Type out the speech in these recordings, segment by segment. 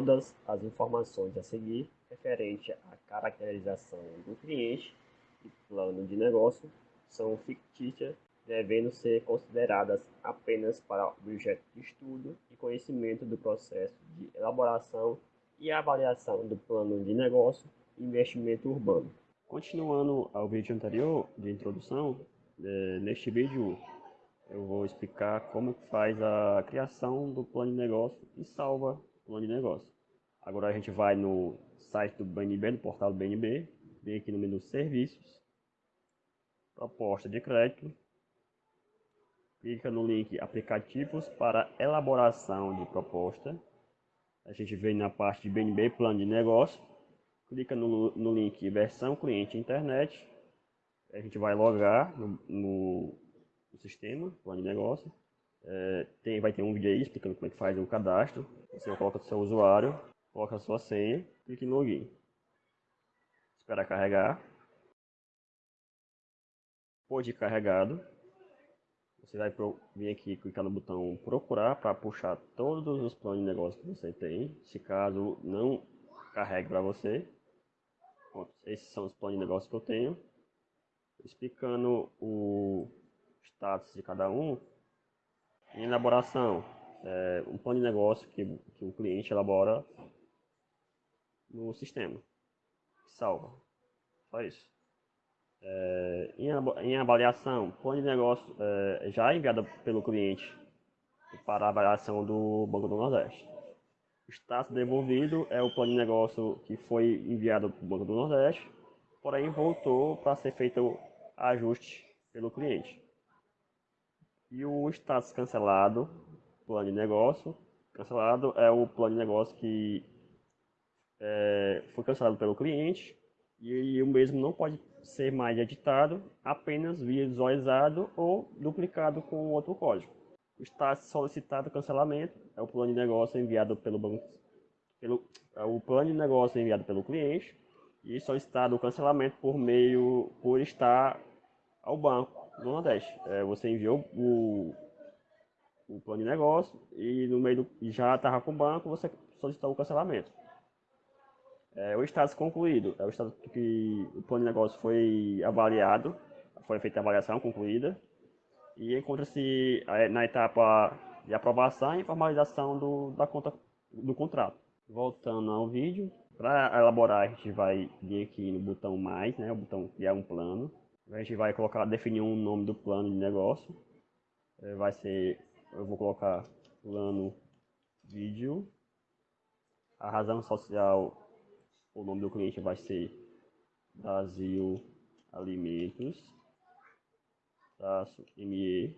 todas as informações a seguir referente à caracterização do cliente e plano de negócio são fictícias, devendo ser consideradas apenas para objeto de estudo e conhecimento do processo de elaboração e avaliação do plano de negócio e investimento urbano. Continuando ao vídeo anterior de introdução, é, neste vídeo eu vou explicar como faz a criação do plano de negócio e salva o plano de negócio. Agora a gente vai no site do BNB, no portal do BNB, vem aqui no menu Serviços, Proposta de Crédito, clica no link Aplicativos para elaboração de proposta. A gente vem na parte de BNB Plano de Negócio, clica no, no link Versão Cliente Internet, a gente vai logar no, no o sistema, plano de negócio. É, tem, vai ter um vídeo aí explicando como é que faz o cadastro. Você coloca o seu usuário, coloca a sua senha, clique em login. Espera carregar. Depois de carregado, você vai vir aqui clicar no botão procurar para puxar todos os planos de negócio que você tem. Se caso não carregue para você. Pronto, esses são os planos de negócio que eu tenho. Explicando o status de cada um. Em elaboração, é, um plano de negócio que, que o cliente elabora no sistema. Salva. Só isso. É, em, em, avaliação, plano de negócio é, já enviado pelo cliente para avaliação do Banco do Nordeste. O status devolvido é o plano de negócio que foi enviado para o Banco do Nordeste, porém voltou para ser feito ajuste pelo cliente. E o status cancelado, plano de negócio, cancelado é o plano de negócio que é, foi cancelado pelo cliente e o mesmo não pode ser mais editado, apenas visualizado ou duplicado com outro código. Status solicitado cancelamento é o plano de negócio enviado pelo banco, pelo, é o plano de negócio enviado pelo cliente e solicitado o cancelamento por meio por estar ao banco do Nordeste. É, você enviou o, o plano de negócio e no meio do, já estava com o banco, você solicitou o cancelamento. É, o status concluído é o estado que o plano de negócio foi avaliado, foi feita a avaliação concluída e encontra-se é, na etapa de aprovação e formalização do, da conta do contrato. Voltando ao vídeo, para elaborar a gente vai vir aqui no botão mais, né, o botão criar um plano. A gente vai colocar, definir um nome do plano de negócio. É, vai ser, eu vou colocar plano vídeo. A razão social, o nome do cliente vai ser Brasil Alimentos, traço ME.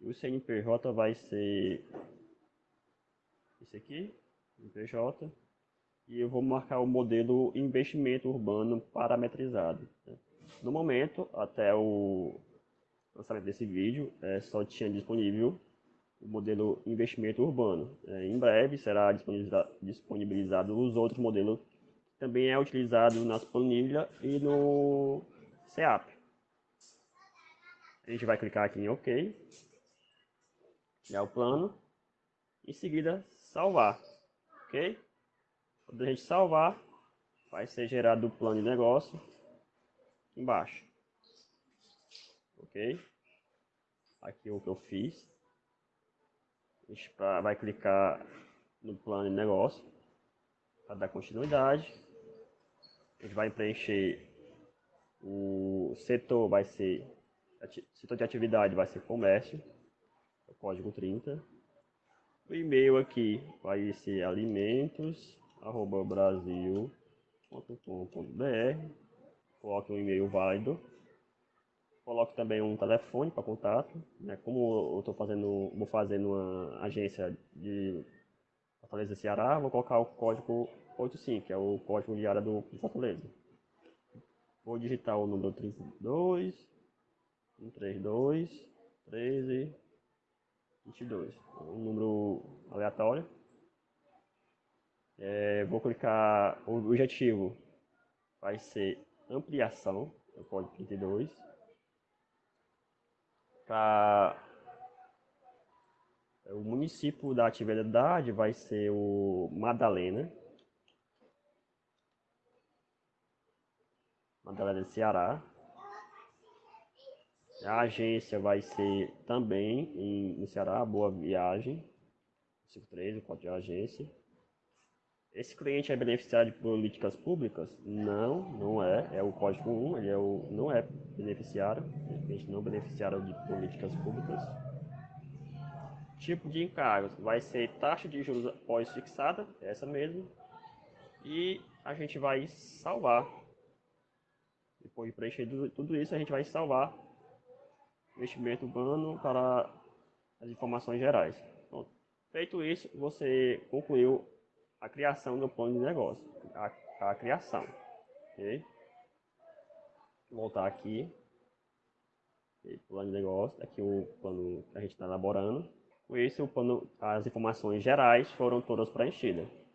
E o CNPJ vai ser esse aqui, CNPJ. E eu vou marcar o modelo investimento urbano parametrizado. Né? No momento, até o lançamento desse vídeo, é, só tinha disponível o modelo investimento urbano. É, em breve será disponibilizado os outros modelos que também é utilizado nas planilhas e no CEAP. A gente vai clicar aqui em OK, criar o plano, em seguida salvar, ok? Quando a gente salvar, vai ser gerado o plano de negócio embaixo. Ok? Aqui é o que eu fiz. Vai clicar no plano de negócio para dar continuidade. A gente vai preencher o setor vai ser setor de atividade vai ser comércio, o código 30. O e-mail aqui vai ser alimentos arroba brasil.com.br coloque um e-mail válido, coloque também um telefone para contato, né? como eu estou fazendo, vou fazer numa agência de Fortaleza Ceará, vou colocar o código 85, que é o código de área do Fortaleza. Vou digitar o número 32, 132, 13, 22, um número aleatório. É, vou clicar, o objetivo vai ser ampliação, é o código 32, para O município da atividade vai ser o Madalena. Madalena Ceará. A agência vai ser também em, no Ceará, Boa Viagem. 53, o código de agência. Esse cliente é beneficiário de políticas públicas? Não, não é. É o código 1, ele é o, não é beneficiário. Cliente não beneficiário de políticas públicas. Tipo de encargos vai ser taxa de juros pós-fixada, essa mesmo. E a gente vai salvar. Depois de preencher tudo isso, a gente vai salvar investimento urbano para as informações gerais. Pronto. Feito isso, você concluiu a criação do plano de negócio. A, a criação. Ok? Voltar aqui. Plano de negócio. Aqui o plano que a gente está elaborando. Com isso, plano, as informações gerais foram todas preenchidas.